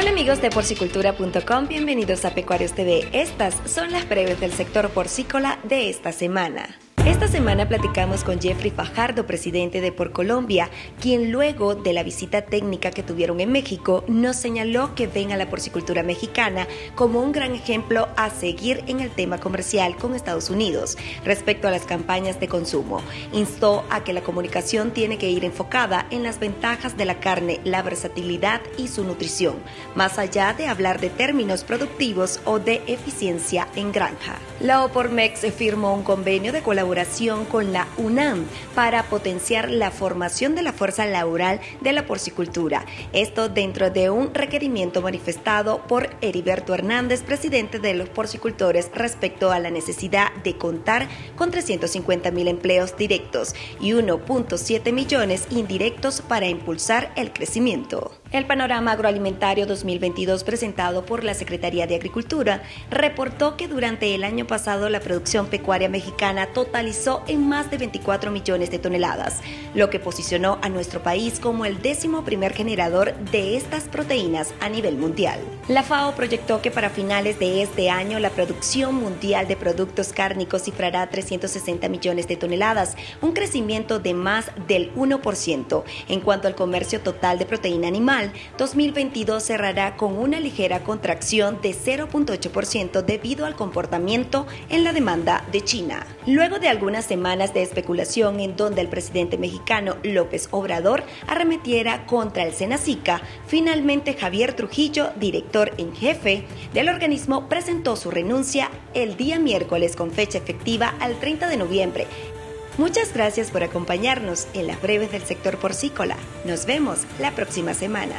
Hola amigos de porcicultura.com, bienvenidos a Pecuarios TV. Estas son las breves del sector porcícola de esta semana. Esta semana platicamos con Jeffrey Fajardo, presidente de Por Colombia, quien luego de la visita técnica que tuvieron en México nos señaló que ven a la porcicultura mexicana como un gran ejemplo a seguir en el tema comercial con Estados Unidos respecto a las campañas de consumo. Instó a que la comunicación tiene que ir enfocada en las ventajas de la carne, la versatilidad y su nutrición, más allá de hablar de términos productivos o de eficiencia en granja. La Opormex firmó un convenio de colaboración con la UNAM para potenciar la formación de la fuerza laboral de la porcicultura. Esto dentro de un requerimiento manifestado por Heriberto Hernández, presidente de los porcicultores, respecto a la necesidad de contar con 350 mil empleos directos y 1.7 millones indirectos para impulsar el crecimiento. El panorama agroalimentario 2022 presentado por la Secretaría de Agricultura reportó que durante el año pasado la producción pecuaria mexicana totalizó en más de 24 millones de toneladas, lo que posicionó a nuestro país como el décimo primer generador de estas proteínas a nivel mundial. La FAO proyectó que para finales de este año la producción mundial de productos cárnicos cifrará 360 millones de toneladas, un crecimiento de más del 1%. En cuanto al comercio total de proteína animal, 2022 cerrará con una ligera contracción de 0.8% debido al comportamiento en la demanda de China. Luego de algunas semanas de especulación en donde el presidente mexicano López Obrador arremetiera contra el Senacica, finalmente Javier Trujillo, director en jefe del organismo, presentó su renuncia el día miércoles con fecha efectiva al 30 de noviembre Muchas gracias por acompañarnos en las breves del sector porcícola. Nos vemos la próxima semana.